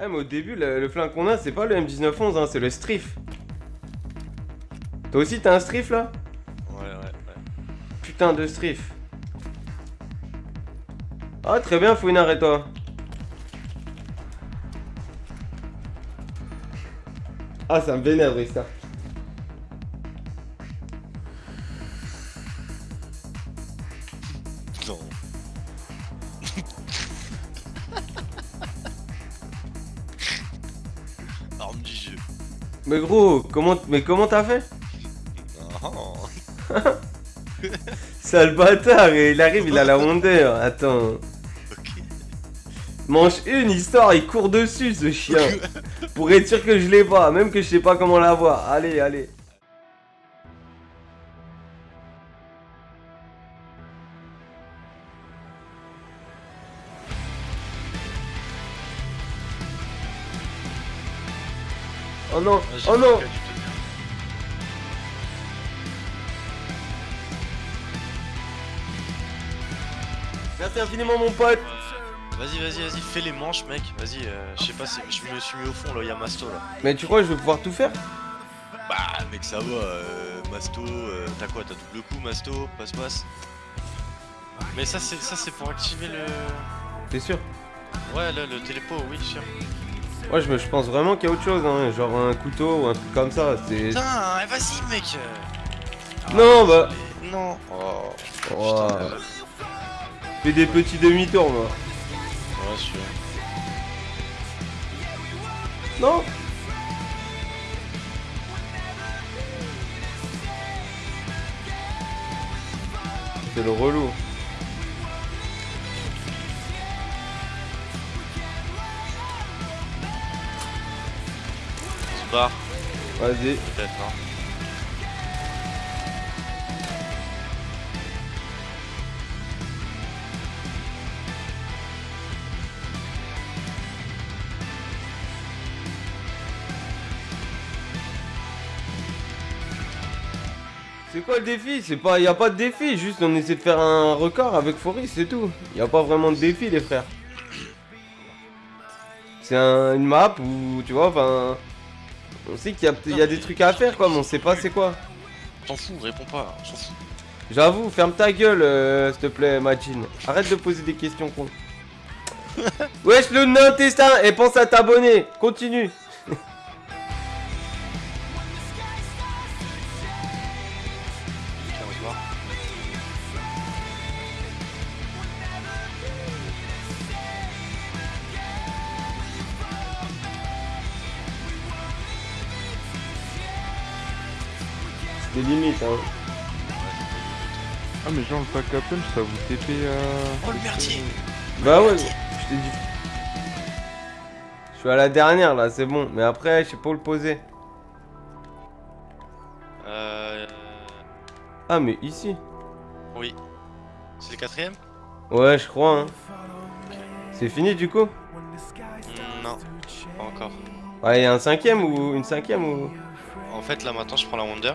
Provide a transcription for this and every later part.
Eh, mais au début, le, le flingue qu'on a, c'est pas le M1911, hein, c'est le Strif. Toi aussi, t'as un Strif là? Ouais, ouais, ouais. Putain de Strif. Ah, très bien, Fouine, arrête-toi. Ah, ça me vénère. Non. Mais gros, comment, mais comment t'as fait? Ah, Sale bâtard, et il arrive, il a la Wonder. Attends. ok. Manche une histoire, il court dessus ce chien. Pour être sûr que je l'ai pas, même que je sais pas comment l'avoir. Allez, allez. Oh non, oh non. Merci infiniment mon pote Vas-y, vas-y, vas-y, fais les manches, mec. Vas-y, euh, je sais pas, si- je me suis mis au fond là, il y a Masto là. Mais tu crois que je vais pouvoir tout faire? Bah, mec, ça va. euh, Masto, euh, t'as quoi T'as double coup, Masto, passe-passe. Mais ça, c'est ça, c'est pour activer le. T'es sûr? Ouais, là, le télépo, oui, sûr. Moi je, me- je pense vraiment qu'il y a autre chose, hein, genre un couteau ou un truc comme ça. C'est. Putain, eh, vas-y, mec. euh. Non, bah. Non. Oh. Oh. Putain, euh, Fais des petits demi-tours, moi. Ouais, sûr. Non C'est le relou. Vas-y. peut-être, hein. C'est quoi le défi? C'est pas, y a pas de défi, juste on essaie de faire un record avec Foris, c'est tout. Y a pas vraiment de défi, les frères. C'est un- une map où, tu vois, enfin, on sait qu'il y, a- y a des trucs à faire, quoi, mais on sait pas c'est quoi. T'en fous, réponds pas, on s'en fout. J'avoue, ferme ta gueule, euh, s'il te plaît, Majin. Arrête de poser des questions con. Wesh, le nain intestin, et pense à t'abonner. Continue. C'était limite, hein. Ah mais genre le pack à punch ça vous TP à... Oh le merdier Bah ouais, je t'ai dit. Je suis à la dernière là, c'est bon. Mais après, je sais pas où le poser. Euh. Ah, mais ici. Oui. C'est le quatrième? Ouais, je crois, hein. C'est fini du coup? Mm, Non, pas encore. Ouais, y a un cinquième ou une cinquième ou. En fait, là maintenant, je prends la Wonder.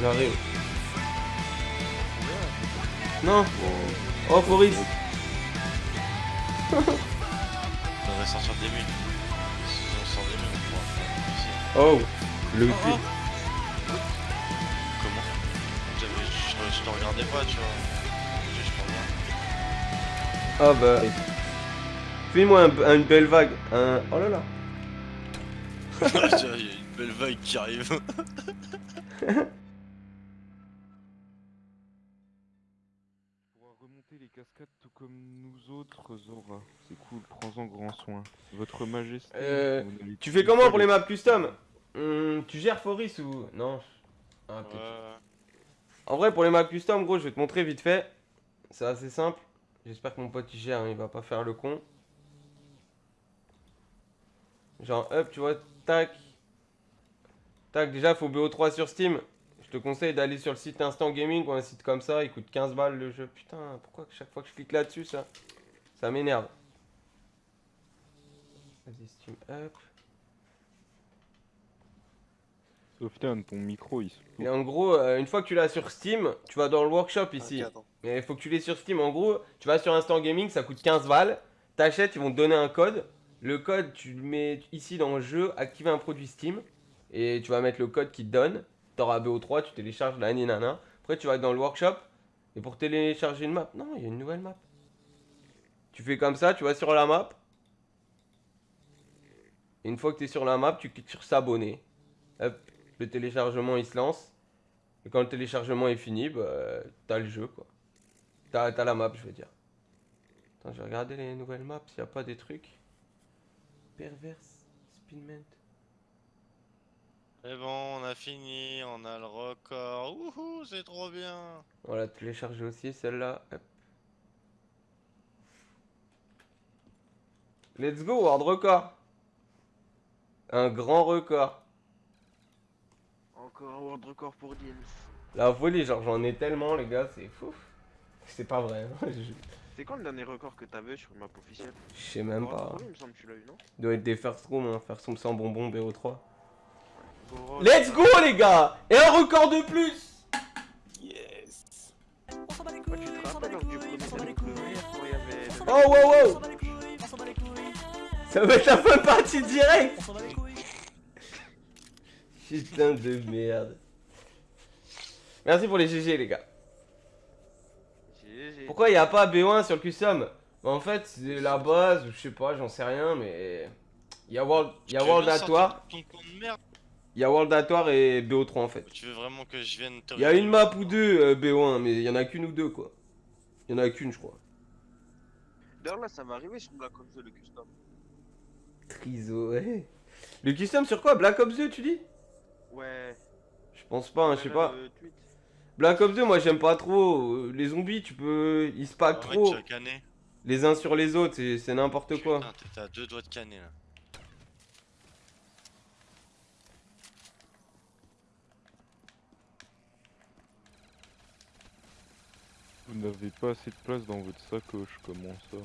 J'arrive. Non Oh, On devrait sortir des mules. Si on sort des mules, on pourra. Oh Le Oh, cul. Comment? J'avais- je, je te regardais pas, tu vois. Juste, je te regarde. Ah bah. Fais-moi un- une belle vague. Un... Oh là là. Il y a une belle vague qui arrive. Les cascades tout comme nous autres Zora. C'est cool, prends-en grand soin. Votre majesté. Euh, Tu fais comment pour les maps custom Hum, Tu gères Foris ou. Non. Ah. Ouais. En vrai, pour les maps custom, gros, je vais te montrer vite fait. C'est assez simple. J'espère que mon pote il gère, hein, il va pas faire le con. Genre, hop, tu vois, tac. Tac, déjà, faut BO3 sur Steam. Je te conseille d'aller sur le site Instant Gaming ou un site comme ça, il coûte 15 balles le jeu. Putain, pourquoi chaque fois que je clique là-dessus, ça Ça m'énerve. Vas-y, Steam Up. Sofiane, ton micro il se Et en gros, euh, une fois que tu l'as sur Steam, tu vas dans le workshop ici. Mais il faut que tu l'aies sur Steam. En gros, tu vas sur Instant Gaming, ça coûte 15 balles. T'achètes, ils vont te donner un code. Le code, tu le mets ici dans le jeu, activer un produit Steam. Et tu vas mettre le code qui te donne. T'auras BO3, tu télécharges la nana. Après, tu vas dans le workshop. Et pour télécharger une map, non, il y a une nouvelle map. Tu fais comme ça, tu vas sur la map. Et une fois que tu es sur la map, tu cliques sur s'abonner. Hop, le téléchargement il se lance. Et quand le téléchargement est fini, bah, t'as le jeu quoi. T'as t'as la map, je veux dire. Attends, je vais regarder les nouvelles maps s'il n'y a pas des trucs. Perverse, Spinment. C'est bon, on a fini, on a le record. Wouhou, c'est trop bien. Voilà, télécharger aussi celle-là. Let's go, World Record. Un grand record. Encore un world record pour Dims. La folie, genre j'en ai tellement les gars, c'est fou. C'est pas vrai, hein, je C'est quand le dernier record que t'avais sur une map officielle? Je sais même pas. Il me semble que tu l'as eu, non? Doit être des first room, hein. first room sans bonbon BO3. Let's go les gars. Et un record de plus. Yes. Ouais, tu te rappelles lors du premier WR quand il y avait le- Oh wow wow Ça va être la fin de partie direct. Putain de merde. Merci pour les GG les gars. GG. Pourquoi il n'y a pas BO1 sur le custom? Bah, En fait c'est la base, je sais pas, j'en sais rien mais... Il y a World, il y a World ton de merde? Il y a World Atoire et BO3 en fait. Tu veux vraiment que je vienne te Il y a une map ou deux euh, BO1 mais il y en a qu'une ou deux quoi. Il y en a qu'une je crois. D'ailleurs, là, ça va arriver sur Black Ops 2, le custom. Triso, ouais. Le custom sur quoi? Black Ops 2 tu dis? Ouais. Je pense pas, hein, je sais pas. le tweet. Black Ops 2, moi j'aime pas trop. Euh, Les zombies, tu peux. Ils se packent trop. Les uns sur les autres, c'est c'est n'importe quoi. Putain, t'es à deux doigts de canner là. Vous n'avez pas assez de place dans votre sacoche, comment ça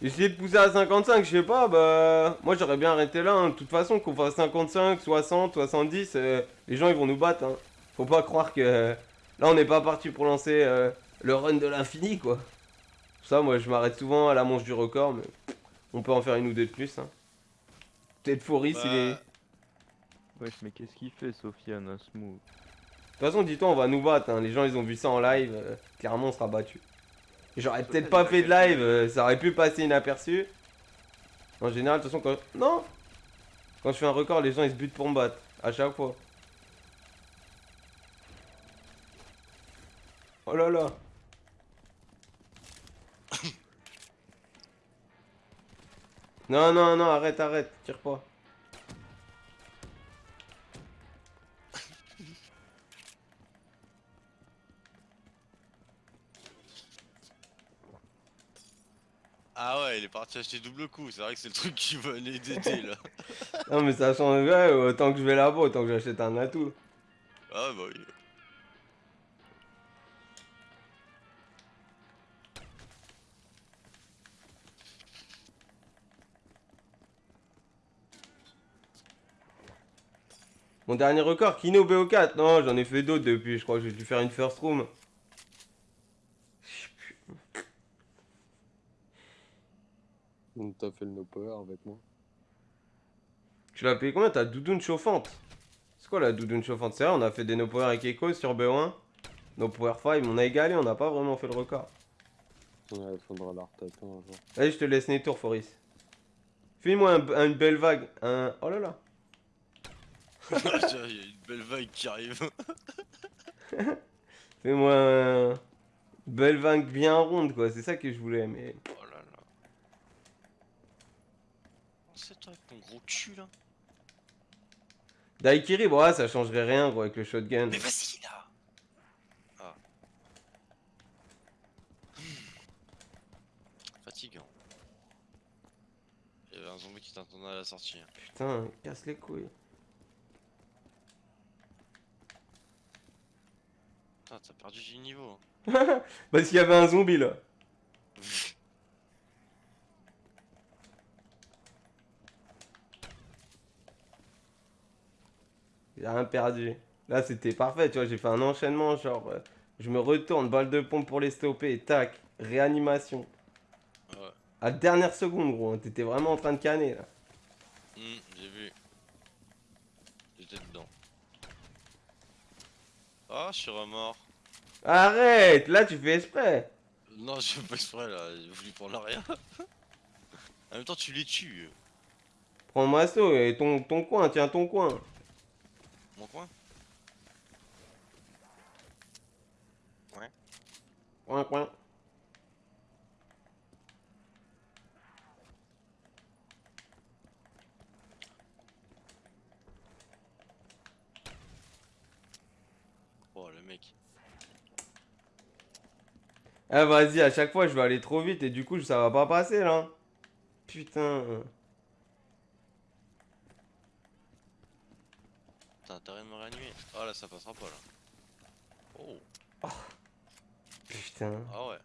Essayer de pousser à 55, je sais pas, bah. Moi j'aurais bien arrêté là. hein. De toute façon, qu'on fasse 55, 60, 70, euh, les gens ils vont nous battre. Hein. Faut pas croire que. euh, Là on n'est pas parti pour lancer euh, le run de l'infini quoi. Pour ça, moi je m'arrête souvent à la manche du record, mais on peut en faire une ou deux de plus. Hein. Peut-être Foris il est. Wesh, mais qu'est-ce qu'il fait, Sofiane, à Smooth? De toute façon, dis-toi, on va nous battre. hein. Les gens, ils ont vu ça en live. euh, clairement, on sera battu. J'aurais peut-être pas fait de live. euh, ça aurait pu passer inaperçu. En général, de toute façon, quand. Non Quand je fais un record, les gens, ils se butent pour me battre. À chaque fois. Oh là là Non, non, non, arrête, arrête. Tire pas. Ah ouais, il est parti acheter double coup. C'est vrai que c'est le truc qui va d'aider là. Non, mais ça change. Ouais, autant que je vais là-bas, autant que j'achète un atout. Ah bah oui. Mon dernier record, Kino BO4. Non, j'en ai fait d'autres depuis. Je crois que j'ai dû faire une first room. Donc t'as avec moi. Tu l'as payé combien Ta doudoune chauffante? C'est quoi la doudoune chauffante? C'est vrai, on a fait des no power avec Echo sur BO1. No power 5, on a égalé, on n'a pas vraiment fait le record. Ouais, faudra la retaper un jour. Allez, je te laisse les tours, Foris. Fais-moi un- un- une belle vague. Un... Oh là là. Il y a une belle vague qui arrive. Fais-moi un... une belle vague bien ronde, quoi. C'est ça que je voulais, mais... Oh C'est toi avec ton gros cul là. Daikiri, bon, ouais, ça changerait rien, gros, avec le shotgun. Mais vas-y là Ah. Hmm. Fatigant. Il y avait un zombie qui On a la sortie. Putain, casse les couilles. Putain, t'as perdu du niveau. Parce qu'il y avait un zombie là. J'ai rien perdu. Là, c'était parfait, tu vois. J'ai fait un enchaînement, genre. euh, je me retourne, balle de pompe pour les stopper, tac, réanimation. Ouais. À la dernière seconde, gros. hein, T'étais vraiment en train de canner là. Hmm, j'ai vu. J'étais dedans. Oh, je suis remords. Arrête Là, tu fais exprès. Non, je fais pas exprès là, j'ai voulu prendre l'arrière. en même temps, tu les tues. Prends Masto et ton, ton coin, tiens ton coin. Mon coin Coin, coin. Oh, le mec. Ah vas-y, à chaque fois je vais aller trop vite et du coup ça va pas passer là. Putain. T'as intérêt de me réanimer Oh là, ça passera pas là. Oh, Putain. ah ouais.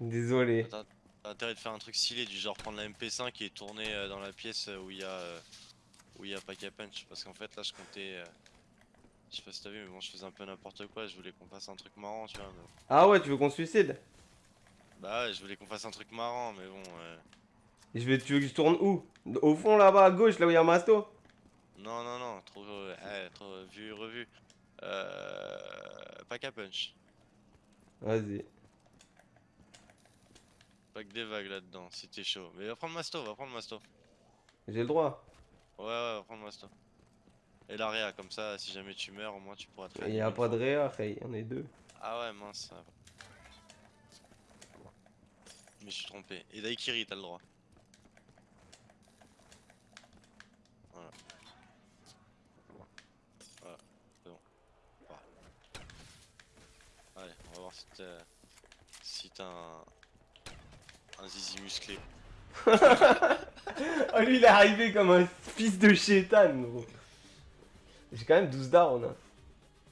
Désolé. T'as intérêt de faire un truc stylé du genre prendre la MP5 et tourner euh, dans la pièce euh, où il y a euh, où il y a Pack a Punch. Parce qu'en fait là je comptais je sais pas si t'as vu mais bon je faisais un peu n'importe quoi. Je voulais qu'on fasse un truc marrant tu vois mais- Ah ouais, tu veux qu'on se suicide? Bah ouais je voulais qu'on fasse un truc marrant mais bon euh, je vais, Tu veux que je tourne où? Au fond là-bas à gauche, là où il y a Masto? Non non non trop euh, eh, trop vu revu euh, Pack a Punch Vas-y. que des vagues là-dedans si t'es chaud mais va prendre Masto va prendre Masto J'ai le droit. ouais ouais va prendre Masto et l'area comme ça si jamais tu meurs au moins tu pourras te Il y a pas de réa, on est deux. Ah ouais, mince. Mais je suis trompé. Et Daikiri, t'as le droit. Voilà. Voilà, c'est bon. Voilà. Si t'as un... un zizi musclé. Oh lui il est arrivé comme un fils de chétan gros. J'ai quand même 12 down. hein.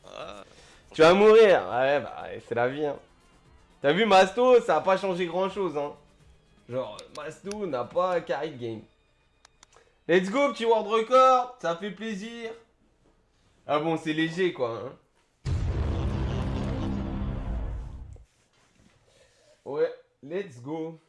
Ah, Tu vas mourir Ouais bah c'est la vie hein. T'as vu Masto, ça a pas changé grand chose hein. Genre Masto n'a pas carry de game. Let's go petit world record, ça fait plaisir. Ah bon c'est léger quoi hein. Let's go.